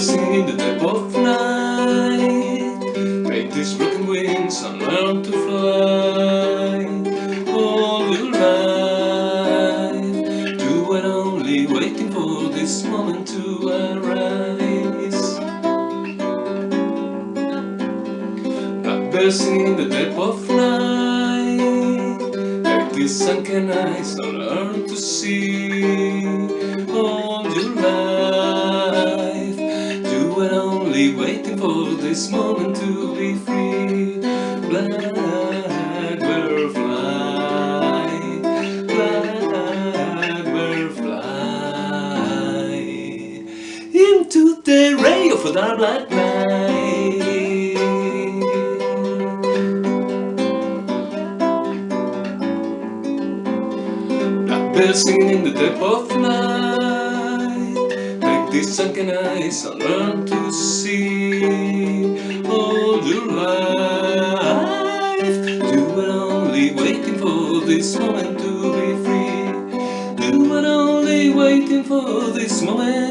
Blackbirds in the dead of night Make these broken wings and learn to fly. All your life You were only waiting for this moment to arise. Blackbirds singing in the dead of night Make these sunken eyes and learn to see were waiting for this moment to be free. Blackbird fly Blackbird fly Into the ray of dark black night singing in the dead of night These sunken eyes I learn to see. All your life You were only waiting for this moment to be free. You were only waiting for this moment